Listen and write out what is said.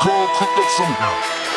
Cold, cook up somehow.